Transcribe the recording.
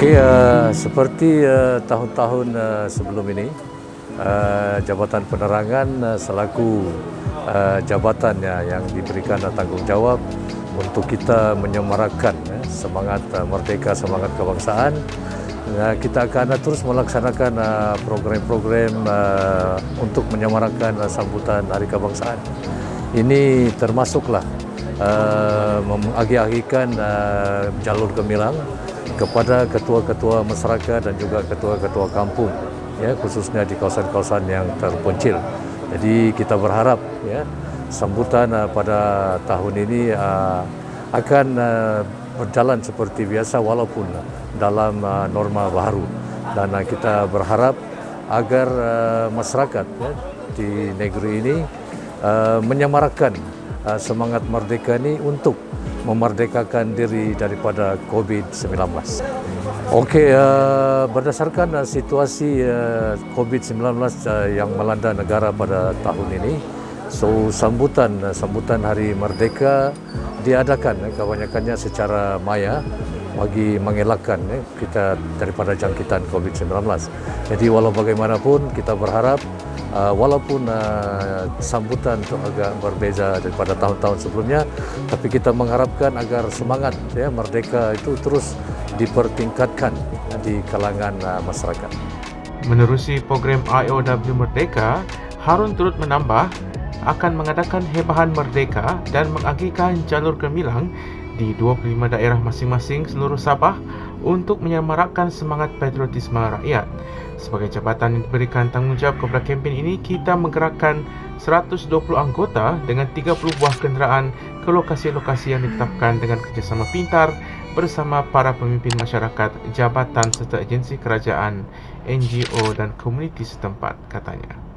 Seperti uh, tahun-tahun uh, sebelum ini, uh, Jabatan Penerangan uh, selaku uh, jabatannya yang diberikan uh, tanggungjawab untuk kita menyemarakan uh, semangat uh, merdeka, semangat kebangsaan. Uh, kita akan uh, terus melaksanakan uh, program-program uh, untuk menyemarakan uh, sambutan Hari Kebangsaan. Ini termasuklah uh, mengagi-agikan uh, jalur gemilang kepada ketua-ketua masyarakat dan juga ketua-ketua kampung ya khususnya di kawasan-kawasan yang terpencil. Jadi kita berharap ya sambutan uh, pada tahun ini uh, akan uh, berjalan seperti biasa walaupun dalam uh, norma baru dan uh, kita berharap agar uh, masyarakat ya, di negeri ini uh, uh, semangat merdeka ini untuk memerdekakan diri daripada COVID-19. Okey, uh, berdasarkan uh, situasi uh, COVID-19 uh, yang melanda negara pada tahun ini, so sambutan uh, sambutan Hari Merdeka diadakan kebanyakannya secara maya bagi mengelakkan uh, kita daripada jangkitan COVID-19. Jadi walau bagaimanapun kita berharap uh, walaupun uh, sambutan itu agak berbeza daripada tahun-tahun sebelumnya tapi kita mengharapkan agar semangat ya merdeka itu terus dipertingkatkan di kalangan uh, masyarakat. Menerusi program IOW Merdeka, Harun turut menambah akan mengadakan hebahan merdeka dan mengagikan jalur gemilang di 25 daerah masing-masing seluruh Sabah untuk menyemarakkan semangat patriotisme rakyat. Sebagai jabatan yang diberikan tanggungjawab kepada kempen ini, kita menggerakkan 120 anggota dengan 30 buah kenderaan ke lokasi-lokasi yang ditetapkan dengan kerjasama pintar bersama para pemimpin masyarakat, jabatan serta agensi kerajaan, NGO dan komuniti setempat, katanya.